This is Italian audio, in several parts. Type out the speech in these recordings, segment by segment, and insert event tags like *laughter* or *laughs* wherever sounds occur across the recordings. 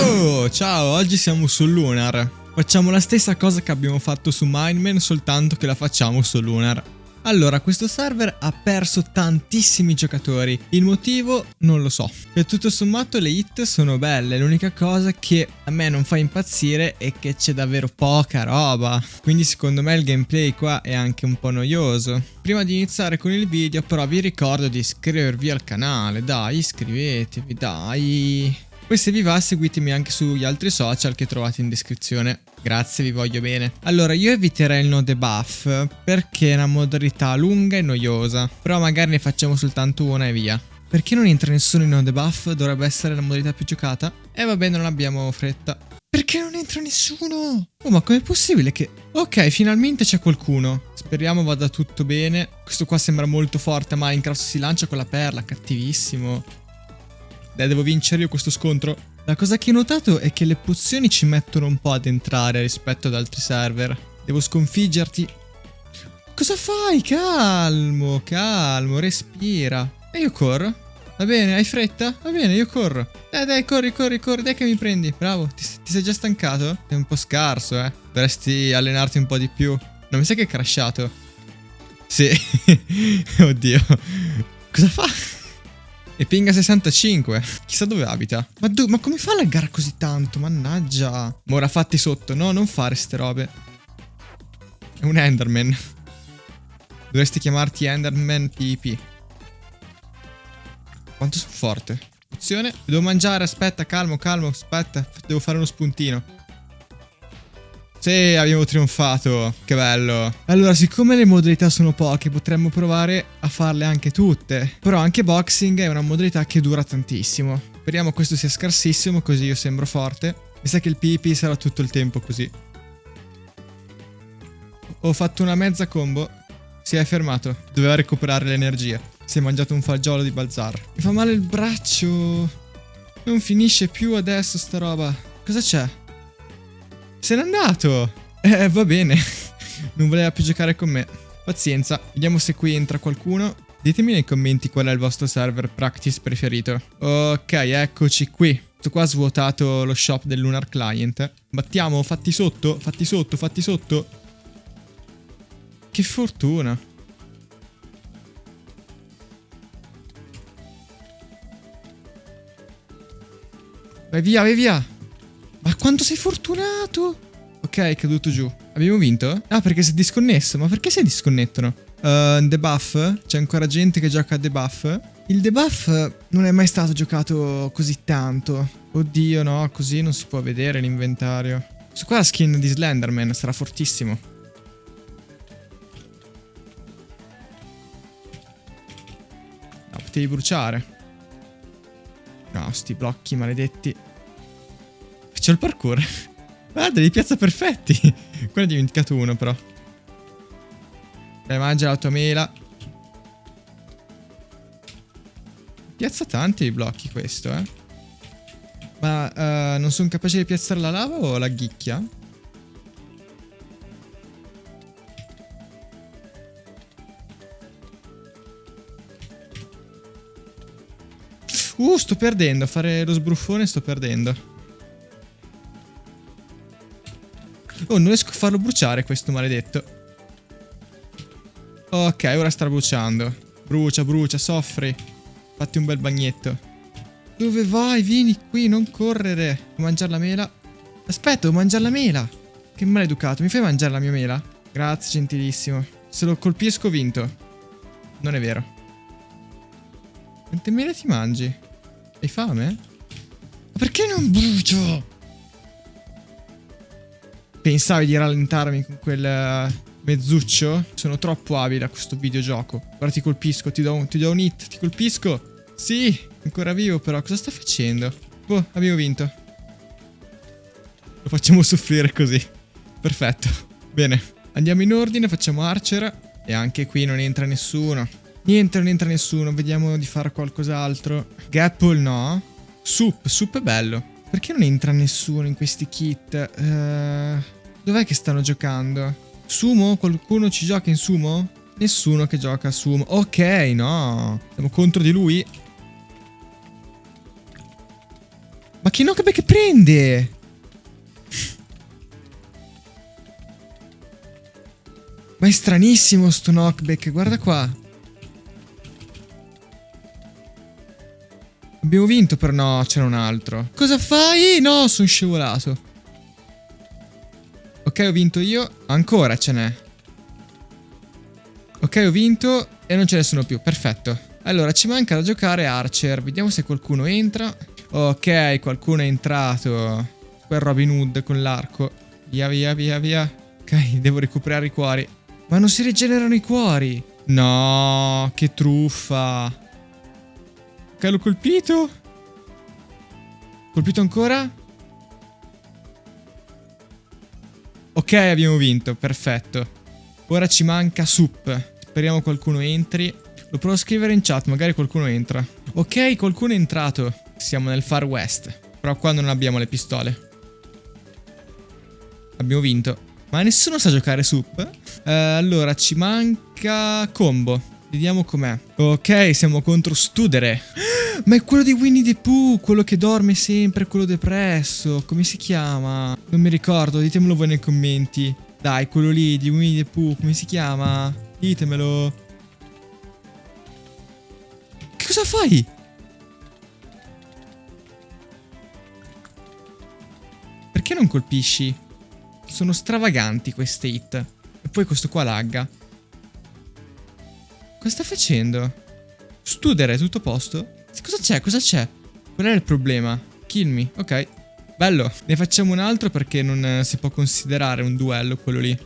Oh, ciao, oggi siamo su Lunar. Facciamo la stessa cosa che abbiamo fatto su Mineman, soltanto che la facciamo su Lunar. Allora, questo server ha perso tantissimi giocatori. Il motivo non lo so. Per tutto sommato le hit sono belle, l'unica cosa che a me non fa impazzire è che c'è davvero poca roba. Quindi secondo me il gameplay qua è anche un po' noioso. Prima di iniziare con il video però vi ricordo di iscrivervi al canale, dai iscrivetevi, dai. Poi se vi va seguitemi anche sugli altri social che trovate in descrizione. Grazie, vi voglio bene. Allora, io eviterei il no debuff perché è una modalità lunga e noiosa. Però magari ne facciamo soltanto una e via. Perché non entra nessuno in no debuff? Dovrebbe essere la modalità più giocata. E va bene, non abbiamo fretta. Perché non entra nessuno? Oh, ma com'è possibile che... Ok, finalmente c'è qualcuno. Speriamo vada tutto bene. Questo qua sembra molto forte, ma Minecraft si lancia con la perla, cattivissimo. Devo vincere io questo scontro. La cosa che ho notato è che le pozioni ci mettono un po' ad entrare rispetto ad altri server. Devo sconfiggerti. Cosa fai? Calmo, calmo, respira. E io corro. Va bene, hai fretta? Va bene, io corro. Dai, dai, corri, corri, corri, dai che mi prendi. Bravo, ti, ti sei già stancato? È un po' scarso, eh. Dovresti allenarti un po' di più. Non mi sa che è crashato. Sì. *laughs* Oddio. Cosa fa? E pinga 65. Chissà dove abita. Ma, ma come fa a laggare così tanto? Mannaggia. Ma ora fatti sotto. No, non fare ste robe. È un Enderman. Dovresti chiamarti Enderman PP. Quanto sono forte. Pozione. Devo mangiare. Aspetta, calmo, calmo. Aspetta. Devo fare uno spuntino. Sì, abbiamo trionfato. Che bello. Allora, siccome le modalità sono poche, potremmo provare a farle anche tutte. Però anche boxing è una modalità che dura tantissimo. Speriamo questo sia scarsissimo, così io sembro forte. Mi sa che il PvP sarà tutto il tempo così. Ho fatto una mezza combo. Si è fermato. Doveva recuperare l'energia. Si è mangiato un fagiolo di Balzar. Mi fa male il braccio. Non finisce più adesso sta roba. Cosa c'è? Se n'è andato! Eh, va bene. non voleva più giocare con me. Pazienza. Vediamo se qui entra qualcuno. Ditemi nei commenti qual è il vostro server practice preferito. Ok, eccoci qui. Questo qua ha svuotato lo shop del Lunar Client. Battiamo, fatti sotto, fatti sotto, fatti sotto. Che fortuna. Vai via, vai via. Quanto sei fortunato! Ok, è caduto giù. Abbiamo vinto? Ah, perché si è disconnesso. Ma perché si disconnettono? Uh, debuff? C'è ancora gente che gioca a debuff? Il debuff non è mai stato giocato così tanto. Oddio, no, così non si può vedere l'inventario. Su qua la skin di Slenderman sarà fortissimo. No, potevi bruciare. No, sti blocchi maledetti. C'ho il parkour. *laughs* Guarda, li piazza perfetti. *laughs* Quello è dimenticato uno, però. Dai, mangia la tua mela. Piazza tanti i blocchi questo, eh. Ma uh, non sono capace di piazzare la lava o la ghicchia? Uh, sto perdendo. Fare lo sbruffone sto perdendo. Oh, non riesco a farlo bruciare questo maledetto. Ok, ora sta bruciando. Brucia, brucia, soffri. Fatti un bel bagnetto. Dove vai? Vieni qui, non correre. Devo mangiare la mela. Aspetta, devo mangiare la mela. Che maleducato. Mi fai mangiare la mia mela? Grazie, gentilissimo. Se lo colpisco, vinto. Non è vero. Quante mele ti mangi? Hai fame? Ma perché non brucio? Pensavi di rallentarmi con quel eh, mezzuccio? Sono troppo abile a questo videogioco. Ora ti colpisco, ti do, un, ti do un hit, ti colpisco. Sì, ancora vivo però. Cosa sta facendo? Boh, abbiamo vinto. Lo facciamo *laughs* soffrire così. Perfetto. Bene, andiamo in ordine, facciamo Archer. E anche qui non entra nessuno. Niente, non entra nessuno. Vediamo di fare qualcos'altro. Gapple no. Soup, soup è bello. Perché non entra nessuno in questi kit? Uh... Dov'è che stanno giocando? Sumo? Qualcuno ci gioca in sumo? Nessuno che gioca a sumo. Ok, no. Siamo contro di lui. Ma che knockback prende? Ma è stranissimo sto knockback, guarda qua. Abbiamo vinto però no, c'era un altro. Cosa fai? No, sono scivolato. Ok, ho vinto io. Ancora ce n'è. Ok, ho vinto e non ce ne sono più. Perfetto. Allora, ci manca da giocare Archer. Vediamo se qualcuno entra. Ok, qualcuno è entrato. Quel Robin Hood con l'arco. Via, via, via, via. Ok, *laughs* devo recuperare i cuori. Ma non si rigenerano i cuori. No, che truffa. Ok, l'ho colpito. Colpito ancora? Ok, abbiamo vinto, perfetto. Ora ci manca Sup. Speriamo qualcuno entri. Lo provo a scrivere in chat, magari qualcuno entra. Ok, qualcuno è entrato. Siamo nel Far West. Però qua non abbiamo le pistole. Abbiamo vinto. Ma nessuno sa giocare Sup? Eh, allora, ci manca Combo. Vediamo com'è. Ok, siamo contro Studere. Ma è quello di Winnie the Pooh, quello che dorme sempre, quello depresso. Come si chiama? Non mi ricordo, ditemelo voi nei commenti. Dai, quello lì di Winnie the Pooh, come si chiama? Ditemelo. Che cosa fai? Perché non colpisci? Sono stravaganti queste hit. E poi questo qua lagga. Cosa sta facendo? Studere, tutto a posto? Cosa c'è? Cosa c'è? Qual è il problema? Kill me, ok. Bello. Ne facciamo un altro perché non si può considerare un duello quello lì.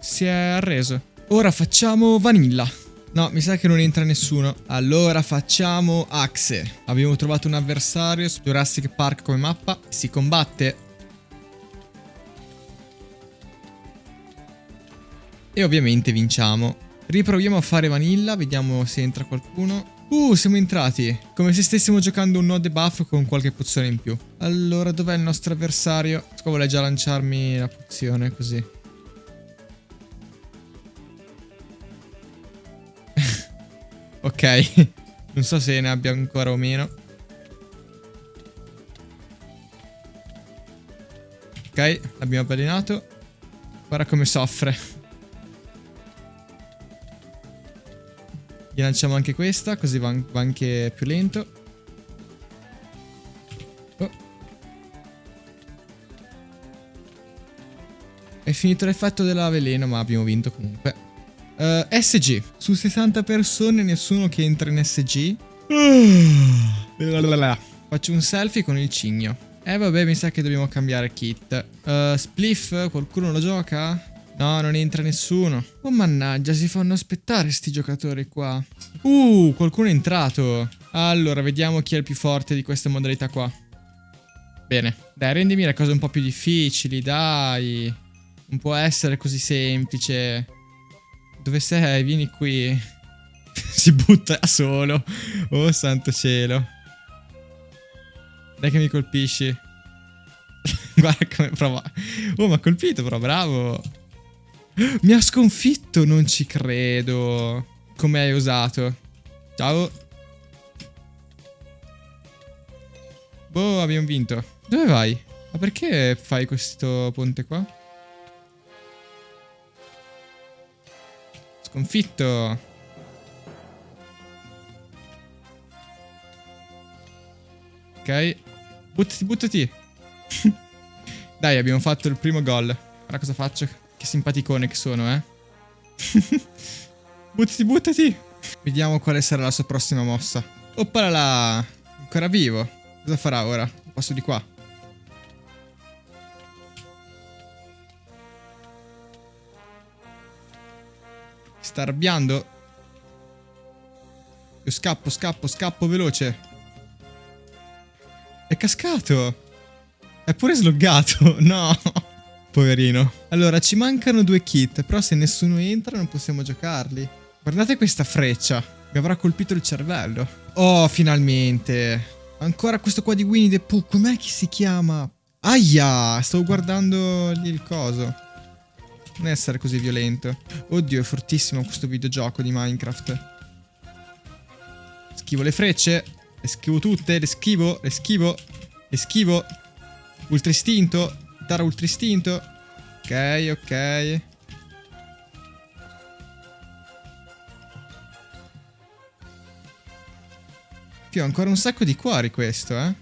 Si è arreso. Ora facciamo Vanilla. No, mi sa che non entra nessuno. Allora facciamo Axe. Abbiamo trovato un avversario su Jurassic Park come mappa. Si combatte. E ovviamente vinciamo. Riproviamo a fare Vanilla, vediamo se entra qualcuno. Uh, siamo entrati. Come se stessimo giocando un no debuff con qualche pozione in più. Allora, dov'è il nostro avversario? Qua vuole già lanciarmi la pozione, così. *laughs* ok. *laughs* non so se ne abbia ancora o meno. Ok, l'abbiamo avvelenato. Guarda come soffre. Gli lanciamo anche questa, così va, va anche più lento. Oh. È finito l'effetto della veleno, ma abbiamo vinto comunque. Uh, eh, SG. Su 60 persone nessuno che entra in SG. Faccio un selfie con il cigno. Eh vabbè, mi sa che dobbiamo cambiare kit. Uh, spliff, qualcuno lo gioca? No, non entra nessuno. Oh mannaggia, si fanno aspettare sti giocatori qua. Uh, qualcuno è entrato. Allora, vediamo chi è il più forte di questa modalità qua. Bene. Dai, rendimi le cose un po' più difficili, dai. Non può essere così semplice. Dove sei? Vieni qui. *laughs* si butta solo. Oh, santo cielo. Dai che mi colpisci. *laughs* Guarda come prova. Oh, mi ha colpito però, bravo. Mi ha sconfitto, non ci credo. Come hai usato? Ciao. Boh, abbiamo vinto. Dove vai? Ma perché fai questo ponte qua? Sconfitto. Ok. Buttati, buttati. *laughs* Dai, abbiamo fatto il primo gol. Ora cosa faccio? Che simpaticone che sono, eh. *laughs* buttati, buttati. Vediamo quale sarà la sua prossima mossa. Oppala là. Ancora vivo. Cosa farà ora? Passo di qua. Sta arrabbiando. Io scappo, scappo, scappo veloce. È cascato. È pure sloggato. *laughs* No. Poverino. Allora, ci mancano due kit, però se nessuno entra non possiamo giocarli. Guardate questa freccia. Mi avrà colpito il cervello. Oh, finalmente. Ancora questo qua di Winnie the Pooh. Com'è che si chiama? Aia, stavo guardando lì il coso. Non essere così violento. Oddio, è fortissimo questo videogioco di Minecraft. Schivo le frecce. Le schivo tutte, le schivo, le schivo, le schivo. Ultra istinto. Dare ultra istinto. Ok, ok. Più ancora un sacco di cuori questo, eh.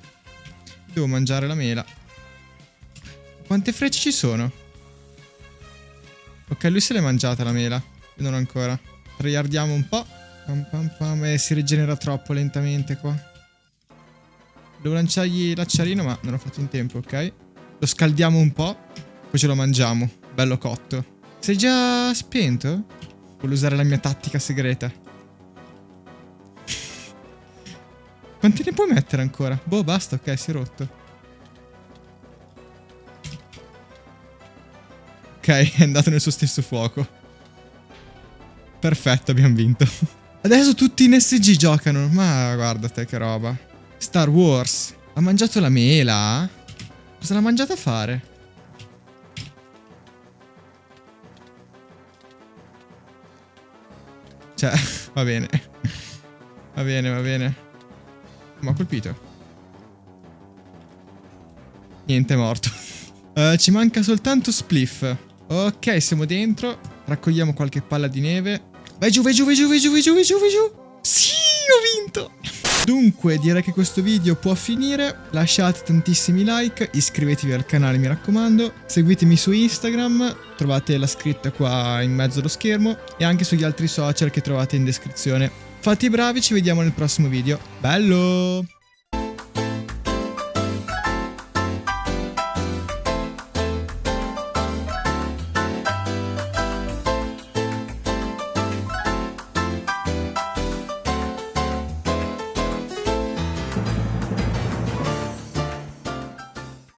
Devo mangiare la mela. Quante frecce ci sono? Ok, lui se l'è mangiata la mela. Io non ancora. Tryardiamo un po'. Pam pam pam. Eh, si rigenera troppo lentamente qua. Devo lanciargli l'acciarino, ma non ho fatto in tempo, ok? Lo scaldiamo un po'. Poi ce lo mangiamo. Bello cotto. Sei già spento? Voglio usare la mia tattica segreta. Quanti ne puoi mettere ancora? Boh, basta, ok, si è rotto. Ok, *laughs* è andato nel suo stesso fuoco. Perfetto, abbiamo vinto. *laughs* Adesso tutti in SG giocano. Ma guarda te che roba. Star Wars. Ha mangiato la mela? Cosa l'ha mangiata fare? Cioè, *laughs* va bene. Va bene, va bene. Ma ha colpito. Niente, è morto. uh, *laughs* ci manca soltanto Spliff. Ok, siamo dentro. Raccogliamo qualche palla di neve. Vai giù, vai giù, vai giù, vai giù, vai giù, vai giù, vai giù. Sì, ho vinto. Dunque, direi che questo video può finire. Lasciate tantissimi like, iscrivetevi al canale, mi raccomando. Seguitemi su Instagram, trovate la scritta qua in mezzo allo schermo. E anche sugli altri social che trovate in descrizione. Fate i bravi, ci vediamo nel prossimo video. Bello!